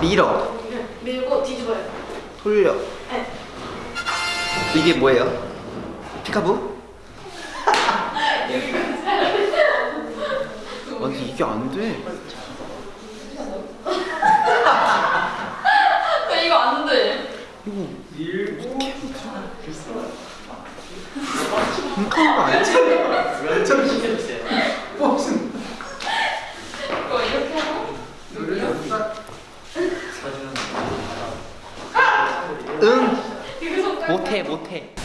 밀어 밀고 뒤집어요 돌려 네. 이게 뭐예요? 피카부? 아니 이게 안돼 이거 안돼 이거 이렇게 하면 거 아니지? 응. 못해 못해.